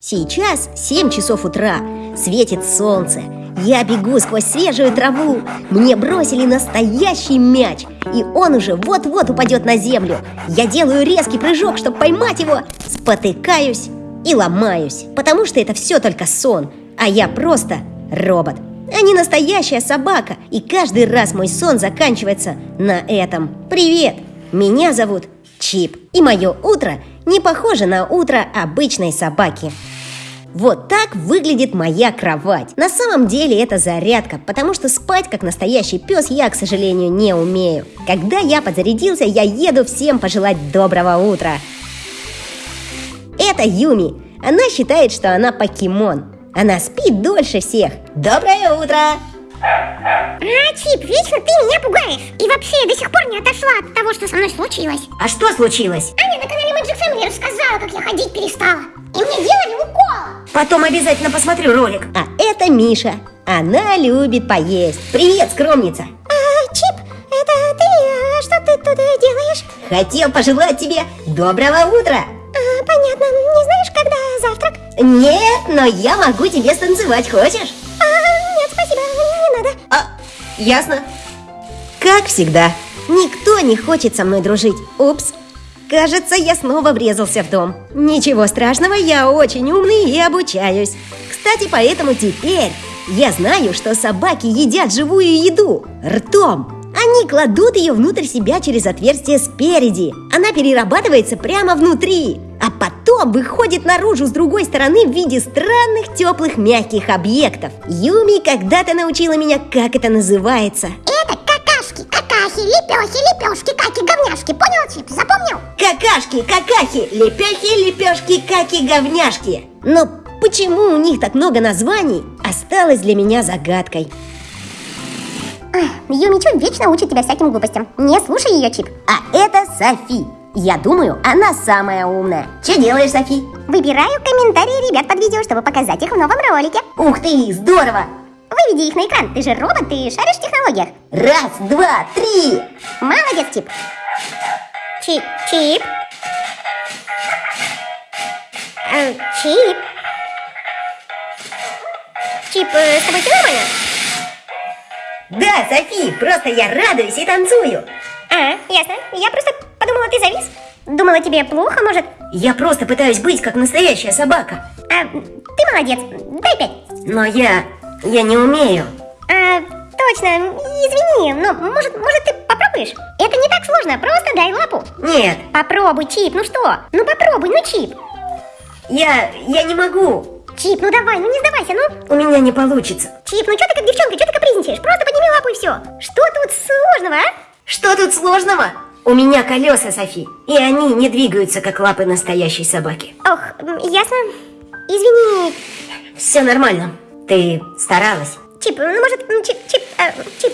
Сейчас 7 часов утра, светит солнце. Я бегу сквозь свежую траву. Мне бросили настоящий мяч, и он уже вот-вот упадет на землю. Я делаю резкий прыжок, чтобы поймать его, спотыкаюсь и ломаюсь, потому что это все только сон, а я просто робот, а не настоящая собака. И каждый раз мой сон заканчивается на этом. Привет, меня зовут Чип, и мое утро не похоже на утро обычной собаки. Вот так выглядит моя кровать. На самом деле это зарядка, потому что спать как настоящий пес я, к сожалению, не умею. Когда я подзарядился, я еду всем пожелать доброго утра. Это Юми. Она считает, что она покемон. Она спит дольше всех. Доброе утро! А, Чип, вечно ты меня пугаешь. И вообще, я до сих пор не отошла от того, что со мной случилось. А что случилось? Аня на канале Magic Family рассказала, как я ходить перестала. И мне делали укол. Потом обязательно посмотрю ролик. А это Миша. Она любит поесть. Привет, скромница. А, Чип, это ты? А что ты тут делаешь? Хотел пожелать тебе доброго утра. А, понятно. Не знаешь, когда завтрак? Нет, но я могу тебе станцевать, хочешь? Ясно. Как всегда, никто не хочет со мной дружить. Упс. Кажется, я снова врезался в дом. Ничего страшного, я очень умный и обучаюсь. Кстати, поэтому теперь я знаю, что собаки едят живую еду ртом. Они кладут ее внутрь себя через отверстие спереди. Она перерабатывается прямо внутри, а потом выходит наружу с другой стороны в виде странных теплых мягких объектов. Юми когда-то научила меня, как это называется. Это какашки, какахи, лепехи, лепешки, каки, говняшки. Понял, Чип? Запомнил? Какашки, какахи, лепехи, лепешки, каки, говняшки. Но почему у них так много названий, осталось для меня загадкой. Юми Чу вечно учит тебя всяким глупостям. Не слушай ее, Чип. А это Софи. Я думаю, она самая умная. Что делаешь, Софи? Выбираю комментарии ребят под видео, чтобы показать их в новом ролике. Ух ты, здорово! Выведи их на экран. Ты же робот, ты шаришь в технологиях. Раз, два, три! Молодец, Чип. Чип, Чип. Э, Чип. Чип, э, с тобой все нормально? Да, Софи, просто я радуюсь и танцую. А, ясно. Я просто подумала, ты завис. Думала, тебе плохо, может? Я просто пытаюсь быть как настоящая собака. А, ты молодец. Дай пять. Но я... я не умею. А, точно. Извини, но может, может ты попробуешь? Это не так сложно, просто дай лапу. Нет, Попробуй, Чип, ну что? Ну попробуй, ну Чип. я... я не могу. Чип, ну давай, ну не сдавайся, ну. У меня не получится. Чип, ну что ты как девчонка, что ты капризничаешь? Просто подними лапу и все. Что тут сложного, а? Что тут сложного? У меня колеса, Софи, и они не двигаются, как лапы настоящей собаки. Ох, ясно. Извини, Все нормально. Ты старалась. Чип, ну может, Чип, Чип, э, Чип.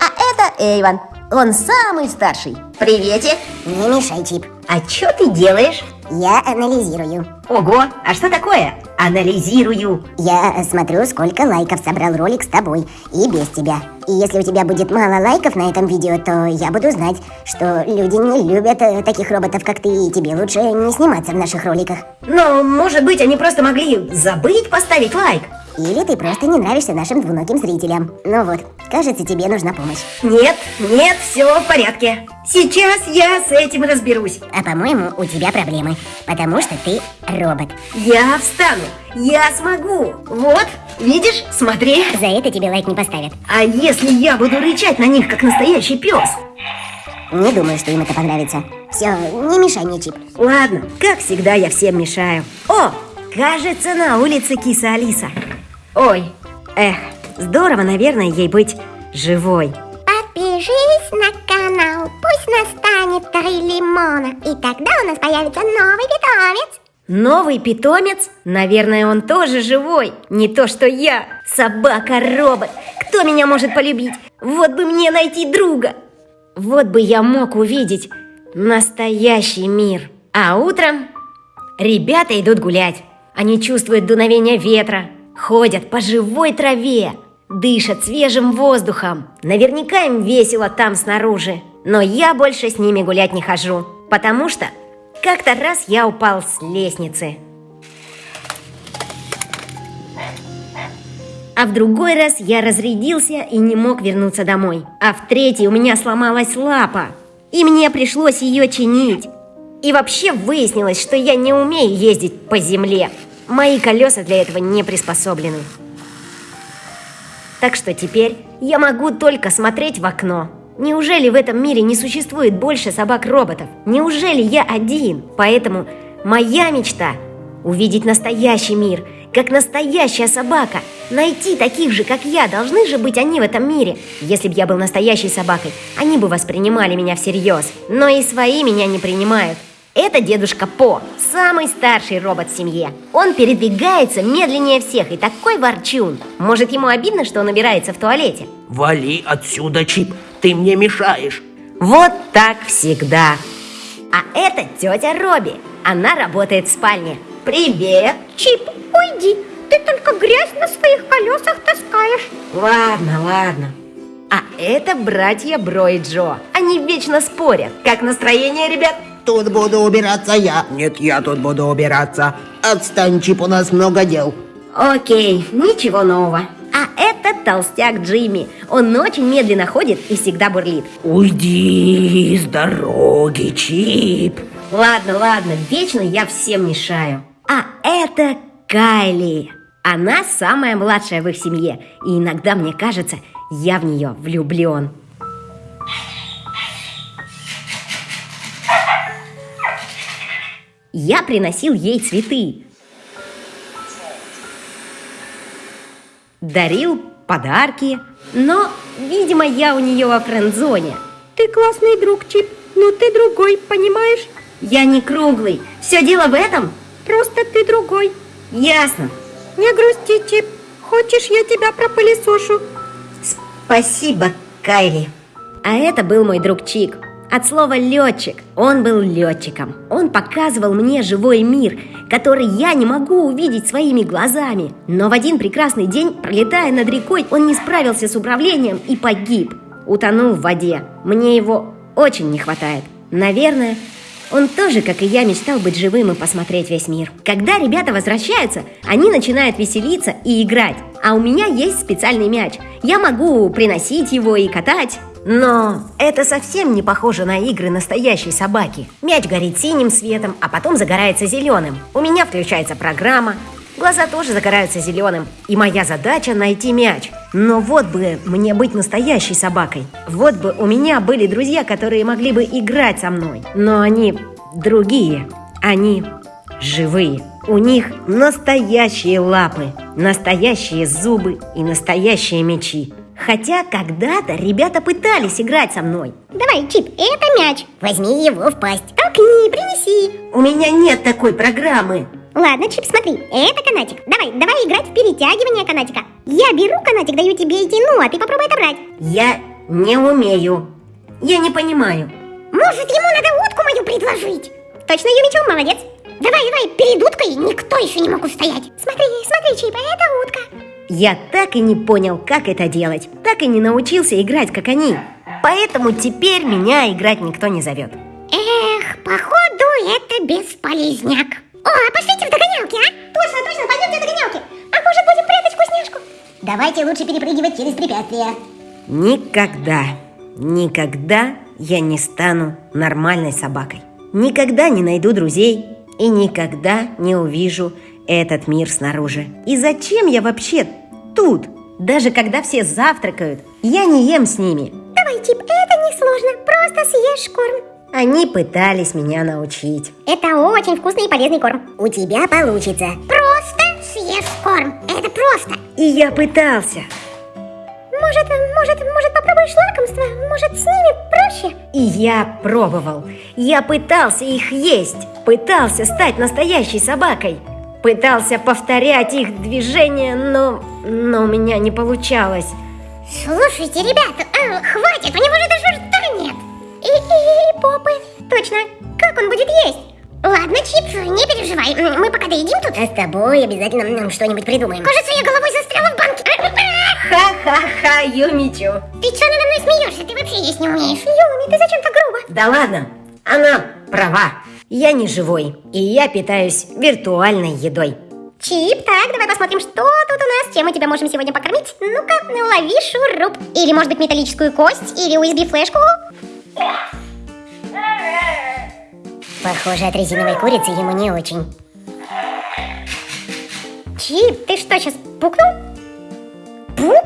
А это Эйван. Он самый старший. Приветик. Не мешай, Чип. А что ты делаешь? Я анализирую. Ого, а что такое? Анализирую. Я смотрю, сколько лайков собрал ролик с тобой и без тебя. И если у тебя будет мало лайков на этом видео, то я буду знать, что люди не любят э, таких роботов, как ты, и тебе лучше не сниматься в наших роликах. Но, может быть, они просто могли забыть поставить лайк. Или ты просто не нравишься нашим двуногим зрителям. Ну вот, кажется, тебе нужна помощь. Нет, нет, все в порядке. Сейчас я с этим разберусь. А по-моему, у тебя проблемы, потому что ты робот. Я встану. Я смогу. Вот, видишь? Смотри. За это тебе лайк не поставят. А если я буду рычать на них, как настоящий пес? Не думаю, что им это понравится. Все, не мешай мне, Чип. Ладно, как всегда я всем мешаю. О, кажется, на улице киса Алиса. Ой, эх, здорово, наверное, ей быть живой. Подпишись на канал, пусть настанет три лимона, и тогда у нас появится новый питомец. Новый питомец? Наверное, он тоже живой. Не то, что я. Собака-робот. Кто меня может полюбить? Вот бы мне найти друга. Вот бы я мог увидеть настоящий мир. А утром ребята идут гулять. Они чувствуют дуновение ветра, ходят по живой траве, дышат свежим воздухом. Наверняка им весело там снаружи. Но я больше с ними гулять не хожу, потому что как-то раз я упал с лестницы. А в другой раз я разрядился и не мог вернуться домой. А в третий у меня сломалась лапа. И мне пришлось ее чинить. И вообще выяснилось, что я не умею ездить по земле. Мои колеса для этого не приспособлены. Так что теперь я могу только смотреть в окно. Неужели в этом мире не существует больше собак-роботов? Неужели я один? Поэтому моя мечта – увидеть настоящий мир, как настоящая собака. Найти таких же, как я, должны же быть они в этом мире. Если бы я был настоящей собакой, они бы воспринимали меня всерьез. Но и свои меня не принимают. Это дедушка По, самый старший робот в семье. Он передвигается медленнее всех и такой ворчун. Может, ему обидно, что он убирается в туалете? Вали отсюда, Чип, ты мне мешаешь. Вот так всегда. А это тетя Робби. Она работает в спальне. Привет, Чип, уйди. Ты только грязь на своих колесах таскаешь. Ладно, ладно. А это братья Бро и Джо. Они вечно спорят. Как настроение, ребят? Тут буду убираться я. Нет, я тут буду убираться. Отстань, Чип, у нас много дел. Окей, ничего нового. Это толстяк Джимми. Он очень медленно ходит и всегда бурлит. Уйди с дороги, Чип. Ладно, ладно, вечно я всем мешаю. А это Кайли. Она самая младшая в их семье. И иногда мне кажется, я в нее влюблен. Я приносил ей цветы. Дарил подарки. Но, видимо, я у нее во френд-зоне. Ты классный друг, Чип, но ты другой, понимаешь? Я не круглый. Все дело в этом? Просто ты другой. Ясно. Не грусти, Чип. Хочешь, я тебя пропылесошу? Спасибо, Кайли. А это был мой друг Чик. От слова «летчик». Он был летчиком. Он показывал мне живой мир, который я не могу увидеть своими глазами. Но в один прекрасный день, пролетая над рекой, он не справился с управлением и погиб. Утонул в воде. Мне его очень не хватает. Наверное, он тоже, как и я, мечтал быть живым и посмотреть весь мир. Когда ребята возвращаются, они начинают веселиться и играть. А у меня есть специальный мяч. Я могу приносить его и катать. Но это совсем не похоже на игры настоящей собаки. Мяч горит синим светом, а потом загорается зеленым. У меня включается программа, глаза тоже загораются зеленым. И моя задача найти мяч. Но вот бы мне быть настоящей собакой. Вот бы у меня были друзья, которые могли бы играть со мной. Но они другие. Они живые. У них настоящие лапы, настоящие зубы и настоящие мечи. Хотя когда-то ребята пытались играть со мной. Давай, Чип, это мяч. Возьми его в пасть. Толкни, принеси. У меня нет такой программы. Ладно, Чип, смотри, это канатик. Давай, давай играть в перетягивание канатика. Я беру канатик, даю тебе и тяну, а ты попробуй отобрать. Я не умею. Я не понимаю. Может, ему надо утку мою предложить? Точно, Юмичу, молодец. Давай, давай, перед уткой никто еще не мог устоять. Смотри, смотри, Чип, это утка. Я так и не понял, как это делать. Так и не научился играть, как они. Поэтому теперь меня играть никто не зовет. Эх, походу это бесполезняк. О, а пошлите в догонялки, а? Точно, точно, пойдемте в догонялки. А может будем прятать вкусняшку? Давайте лучше перепрыгивать через препятствия. Никогда, никогда я не стану нормальной собакой. Никогда не найду друзей и никогда не увижу этот мир снаружи. И зачем я вообще тут? Даже когда все завтракают, я не ем с ними. Давай, Чип, это несложно, просто съешь корм. Они пытались меня научить. Это очень вкусный и полезный корм. У тебя получится. Просто съешь корм, это просто. И я пытался. Может, может, может попробуешь лакомство? Может, с ними проще? И я пробовал. Я пытался их есть. Пытался стать настоящей собакой. Пытался повторять их движения, но, но у меня не получалось. Слушайте, ребята, а, хватит, у него же даже. И, попы. Точно, как он будет есть? Ладно, Чип, не переживай, мы пока доедим тут. А с тобой обязательно м, что-нибудь придумаем. Кажется, я головой застряла в банке. Ха-ха-ха, Юмичу. Ты что надо мной смеешься? Ты вообще есть не умеешь. Юми, ты зачем так грубо? Да ладно, она права. Я не живой, и я питаюсь виртуальной едой. Чип, так, давай посмотрим, что тут у нас, чем мы тебя можем сегодня покормить. Ну-ка, лови шуруп. Или, может быть, металлическую кость, или USB флешку. Похоже, от резиновой курицы ему не очень. Чип, ты что, сейчас пукнул? Пукнул?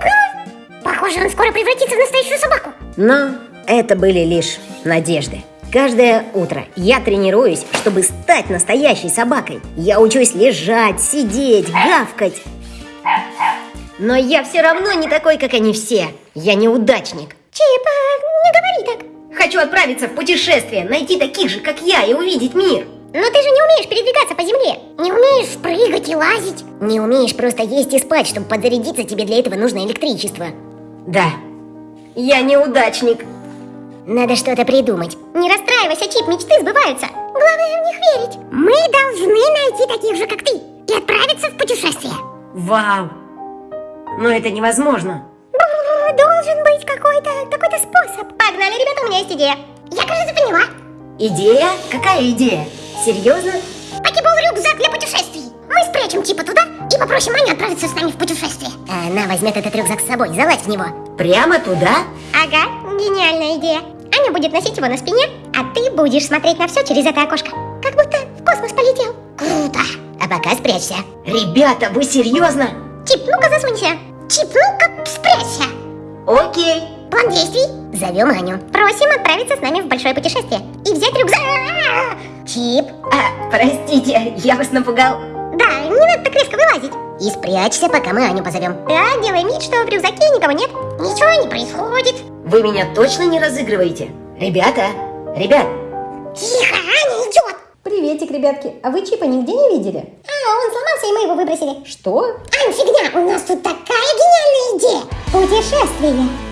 Похоже, он скоро превратится в настоящую собаку. Но это были лишь надежды. Каждое утро я тренируюсь, чтобы стать настоящей собакой. Я учусь лежать, сидеть, гавкать. Но я все равно не такой, как они все. Я неудачник. Чип, а, не говори так. Хочу отправиться в путешествие, найти таких же, как я, и увидеть мир. Но ты же не умеешь передвигаться по земле. Не умеешь прыгать и лазить. Не умеешь просто есть и спать, чтобы подзарядиться, тебе для этого нужно электричество. Да, я неудачник. Надо что-то придумать. Не расстраивайся, Чип, мечты сбываются. Главное в них верить. Мы должны найти таких же, как ты, и отправиться в путешествие. Вау! Но это невозможно. Должен быть какой-то какой-то способ. Погнали, ребята, у меня есть идея. Я, кажется, поняла. Идея? Какая идея? Серьезно? Покебол-рюкзак для путешествий. Мы спрячем Чипа туда и попросим Аню отправиться с нами в путешествие. А она возьмет этот рюкзак с собой, залазь в него. Прямо туда? Ага, гениальная идея. Аня будет носить его на спине, а ты будешь смотреть на все через это окошко. Как будто в космос полетел. Круто. А пока спрячься. Ребята, вы серьезно? Чип, ну-ка засунься. Чип, ну-ка спрячься. Окей. План действий. Зовем Аню. Просим отправиться с нами в большое путешествие и взять рюкзак. Чип. А, простите, я вас напугал. Да, не надо так резко вылазить. И спрячься, пока мы Аню позовем. Да, делай вид, что в рюкзаке никого нет. Ничего не происходит. Вы меня точно не разыгрываете? Ребята, ребят, Тихо, Аня идет. Приветик, ребятки. А вы Чипа нигде не видели? А, он сломался, и мы его выбросили. Что? Ань, фигня, у нас тут такая гениальная идея. Путешествие.